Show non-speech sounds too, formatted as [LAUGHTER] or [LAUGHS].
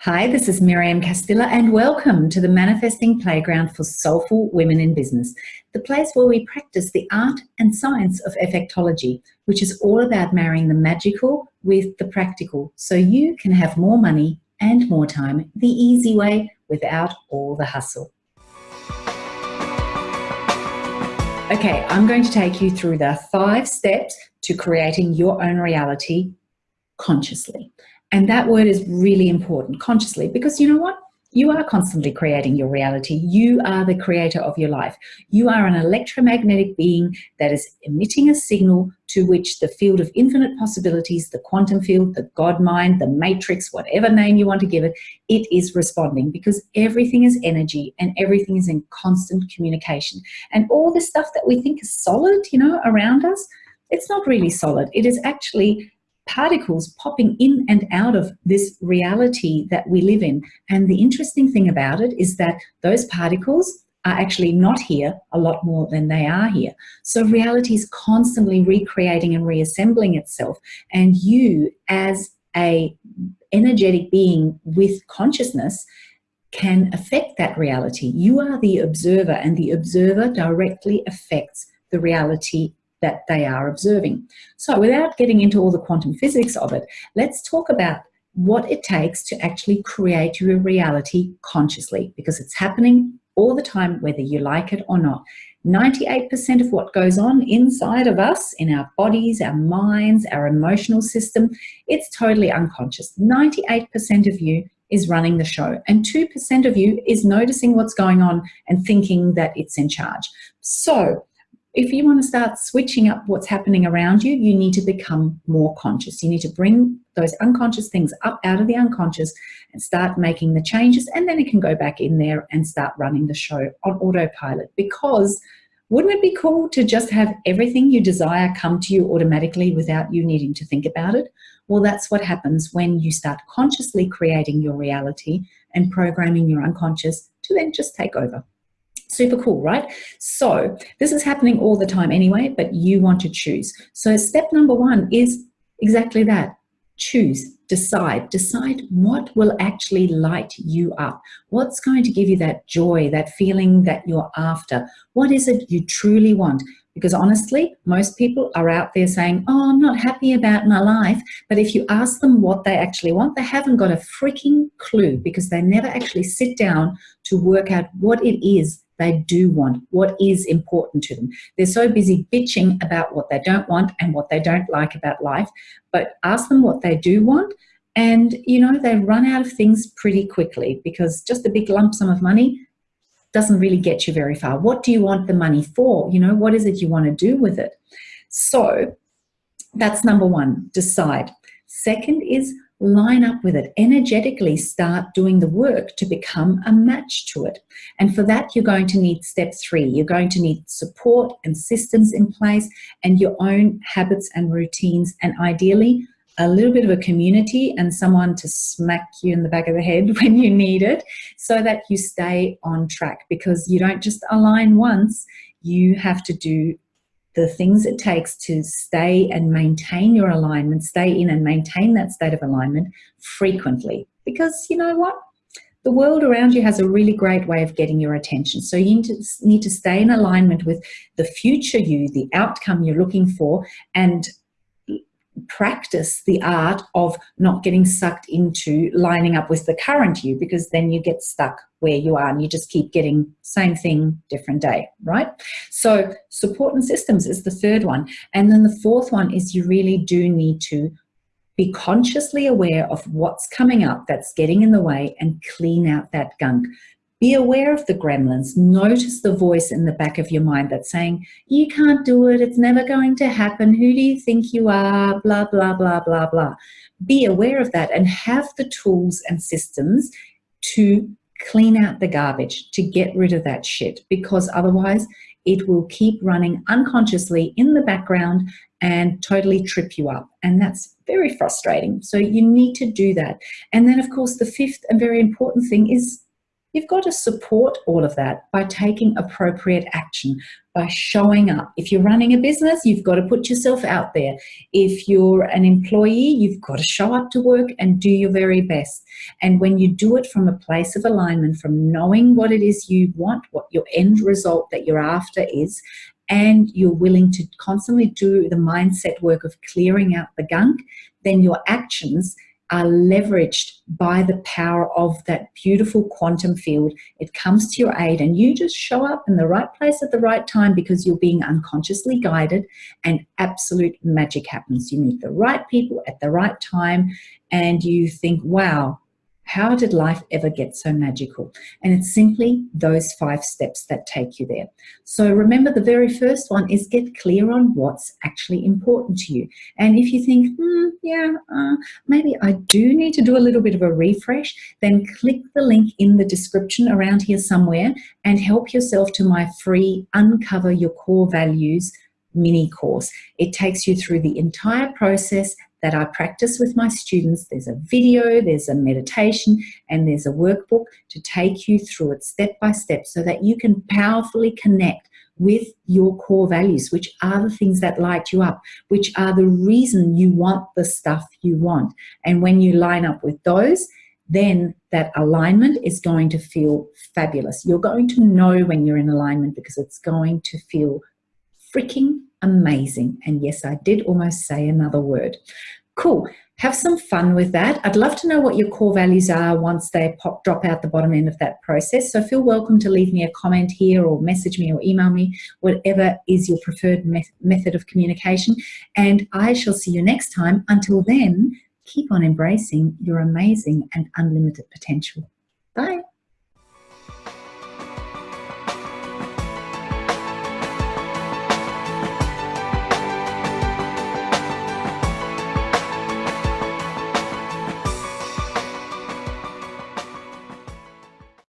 Hi, this is Miriam Castilla and welcome to the Manifesting Playground for Soulful Women in Business, the place where we practice the art and science of effectology, which is all about marrying the magical with the practical so you can have more money and more time the easy way without all the hustle. Okay, I'm going to take you through the five steps to creating your own reality consciously. And that word is really important, consciously, because you know what? You are constantly creating your reality. You are the creator of your life. You are an electromagnetic being that is emitting a signal to which the field of infinite possibilities, the quantum field, the God mind, the matrix, whatever name you want to give it, it is responding because everything is energy and everything is in constant communication. And all this stuff that we think is solid, you know, around us, it's not really solid. It is actually particles popping in and out of this reality that we live in. And the interesting thing about it is that those particles are actually not here a lot more than they are here. So reality is constantly recreating and reassembling itself. And you as a energetic being with consciousness can affect that reality. You are the observer and the observer directly affects the reality that they are observing. So without getting into all the quantum physics of it, let's talk about what it takes to actually create your reality consciously because it's happening all the time, whether you like it or not. 98% of what goes on inside of us, in our bodies, our minds, our emotional system, it's totally unconscious. 98% of you is running the show and 2% of you is noticing what's going on and thinking that it's in charge. So if you want to start switching up what's happening around you, you need to become more conscious. You need to bring those unconscious things up out of the unconscious and start making the changes. And then it can go back in there and start running the show on autopilot. Because wouldn't it be cool to just have everything you desire come to you automatically without you needing to think about it? Well, that's what happens when you start consciously creating your reality and programming your unconscious to then just take over. Super cool, right? So this is happening all the time anyway, but you want to choose. So step number one is exactly that. Choose, decide, decide what will actually light you up. What's going to give you that joy, that feeling that you're after? What is it you truly want? Because honestly, most people are out there saying, oh, I'm not happy about my life. But if you ask them what they actually want, they haven't got a freaking clue because they never actually sit down to work out what it is they do want, what is important to them. They're so busy bitching about what they don't want and what they don't like about life, but ask them what they do want and you know they run out of things pretty quickly because just a big lump sum of money doesn't really get you very far. What do you want the money for? You know, what is it you want to do with it? So that's number one, decide. Second is line up with it, energetically start doing the work to become a match to it. And for that, you're going to need step three. You're going to need support and systems in place and your own habits and routines and ideally a little bit of a community and someone to smack you in the back of the head [LAUGHS] when you need it so that you stay on track because you don't just align once, you have to do the things it takes to stay and maintain your alignment, stay in and maintain that state of alignment frequently. Because you know what? The world around you has a really great way of getting your attention. So you need to, stay in alignment with the future you, the outcome you're looking for, and practice the art of not getting sucked into lining up with the current you because then you get stuck where you are and you just keep getting same thing different day right? So support and systems is the third one. And then the fourth one is you really do need to be consciously aware of what's coming up that's getting in the way and clean out that gunk be aware of the gremlins. Notice the voice in the back of your mind that's saying, you can't do it, it's never going to happen, who do you think you are, blah, blah, blah, blah, blah. Be aware of that and have the tools and systems to clean out the garbage, to get rid of that shit, because otherwise it will keep running unconsciously in the background and totally trip you up. And that's very frustrating. So you need to do that. And then of course, the fifth and very important thing is You've got to support all of that by taking appropriate action, by showing up. If you're running a business, you've got to put yourself out there. If you're an employee, you've got to show up to work and do your very best. And when you do it from a place of alignment, from knowing what it is you want, what your end result that you're after is, and you're willing to constantly do the mindset work of clearing out the gunk, then your actions are leveraged by the power of that beautiful quantum field. It comes to your aid and you just show up in the right place at the right time because you're being unconsciously guided and absolute magic happens. You meet the right people at the right time and you think, wow, how did life ever get so magical? And it's simply those five steps that take you there. So remember the very first one is get clear on what's actually important to you. And if you think, hmm, yeah, uh, maybe I do need to do a little bit of a refresh, then click the link in the description around here somewhere and help yourself to my free Uncover Your Core Values mini course. It takes you through the entire process that I practice with my students. There's a video, there's a meditation, and there's a workbook to take you through it step by step so that you can powerfully connect with your core values, which are the things that light you up, which are the reason you want the stuff you want. And when you line up with those, then that alignment is going to feel fabulous. You're going to know when you're in alignment because it's going to feel freaking amazing. And yes, I did almost say another word. Cool. Have some fun with that. I'd love to know what your core values are once they pop, drop out the bottom end of that process. So feel welcome to leave me a comment here or message me or email me, whatever is your preferred me method of communication. And I shall see you next time. Until then, keep on embracing your amazing and unlimited potential. Bye.